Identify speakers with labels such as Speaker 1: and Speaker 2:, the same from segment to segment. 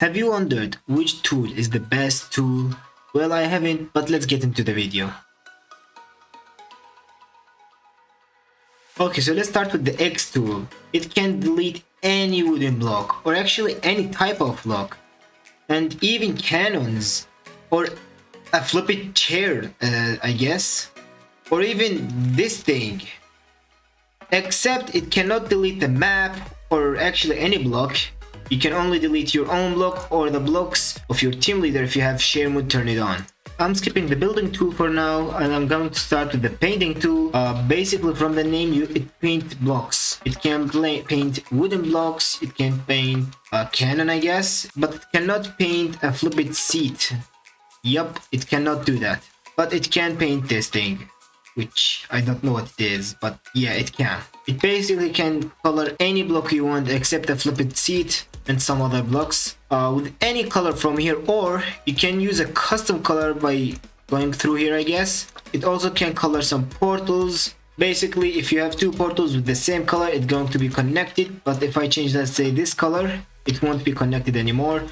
Speaker 1: Have you wondered which tool is the best tool? Well, I haven't, but let's get into the video. Okay, so let's start with the X tool. It can delete any wooden block, or actually any type of block, and even cannons, or a flippy chair, uh, I guess, or even this thing. Except it cannot delete the map, or actually any block, you can only delete your own block or the blocks of your team leader if you have share mode turned on. I'm skipping the building tool for now and I'm going to start with the painting tool. Uh, basically from the name you it paint blocks. It can paint wooden blocks, it can paint a cannon I guess, but it cannot paint a flipped seat. Yup, it cannot do that. But it can paint this thing which I don't know what it is, but yeah, it can. It basically can color any block you want except the flipped seat and some other blocks uh, with any color from here or you can use a custom color by going through here I guess. It also can color some portals. Basically, if you have two portals with the same color, it's going to be connected. But if I change, let's say this color, it won't be connected anymore.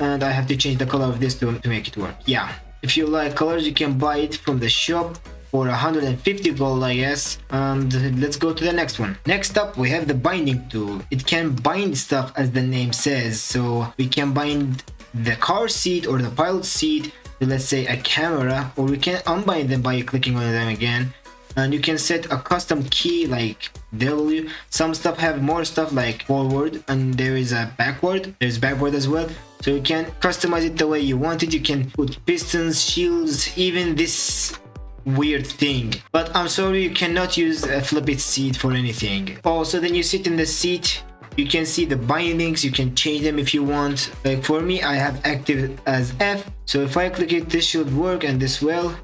Speaker 1: And I have to change the color of this to, to make it work. Yeah. If you like colors, you can buy it from the shop for 150 gold I guess and let's go to the next one next up we have the binding tool it can bind stuff as the name says so we can bind the car seat or the pilot seat to let's say a camera or we can unbind them by clicking on them again and you can set a custom key like W. Some stuff have more stuff like forward and there is a backward. There's backward as well. So you can customize it the way you want it. You can put pistons, shields, even this weird thing. But I'm sorry, you cannot use a flipped seat for anything. Oh, also, then you sit in the seat, you can see the bindings, you can change them if you want. Like for me, I have active as F. So if I click it, this should work and this will.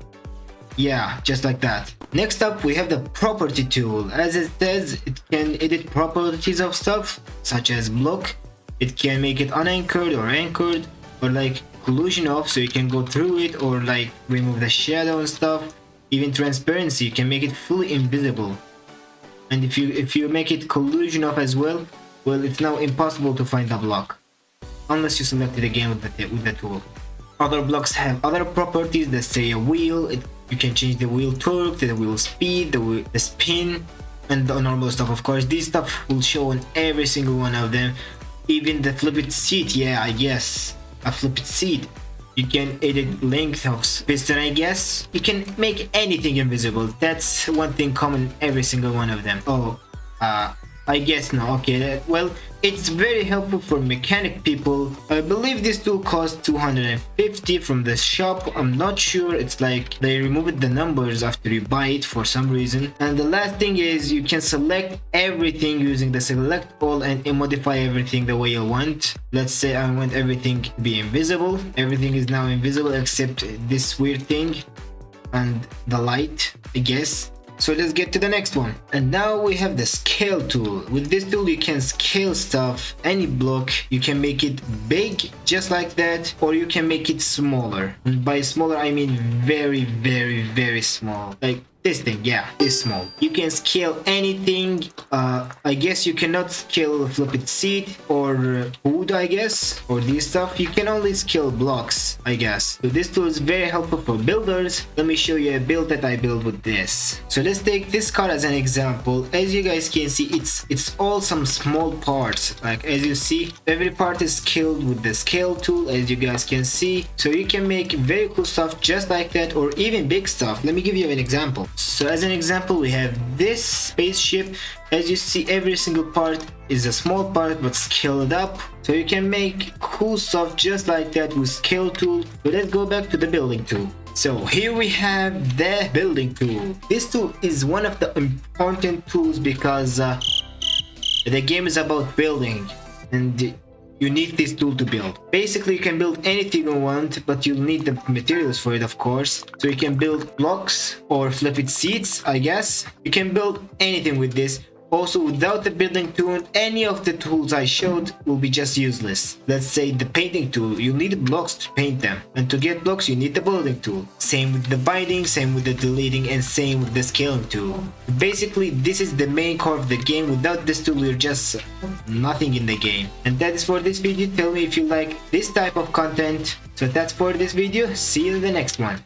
Speaker 1: Yeah, just like that. Next up, we have the property tool. As it says, it can edit properties of stuff, such as block. It can make it unanchored or anchored, or like collision off so you can go through it, or like remove the shadow and stuff even transparency can make it fully invisible. And if you if you make it collision off as well well it's now impossible to find the block. Unless you select it again with the with the tool. Other blocks have other properties that say a wheel it, you can change the wheel torque the wheel speed the, wheel, the spin and the normal stuff. Of course this stuff will show on every single one of them. Even the flipped seat yeah i guess. A flipped seat you can edit length of piston I guess. You can make anything invisible. That's one thing common every single one of them. Oh, uh, I guess no. Okay, well, it's very helpful for mechanic people. I believe this tool costs 250 from the shop. I'm not sure. It's like they removed the numbers after you buy it for some reason. And the last thing is you can select everything using the select all and modify everything the way you want. Let's say I want everything to be invisible. Everything is now invisible except this weird thing and the light, I guess. So let's get to the next one. And now we have the scale tool. With this tool you can scale stuff, any block, you can make it big just like that or you can make it smaller. And by smaller I mean very very very small. Like this thing yeah is small. You can scale anything uh, i guess you cannot scale a flipped seat or wood i guess or this stuff. You can only scale blocks i guess. So this tool is very helpful for builders. Let me show you a build that i built with this. So let's take this car as an example. As you guys can see it's it's all some small parts. Like as you see every part is scaled with the scale tool as you guys can see. So you can make very cool stuff just like that or even big stuff. Let me give you an example so as an example we have this spaceship. As you see every single part is a small part but scaled up. So you can make cool stuff just like that with scale tool. But let's go back to the building tool. So here we have the building tool. This tool is one of the important tools because uh, the game is about building. And you need this tool to build. Basically, you can build anything you want, but you'll need the materials for it, of course. So you can build blocks or flipped seats, I guess. You can build anything with this. Also, without the building tool, any of the tools I showed will be just useless. Let's say the painting tool, you need blocks to paint them. And to get blocks, you need the building tool. Same with the binding, same with the deleting, and same with the scaling tool. Basically, this is the main core of the game. Without this tool, you're just nothing in the game. And that is for this video. Tell me if you like this type of content. So that's for this video. See you in the next one.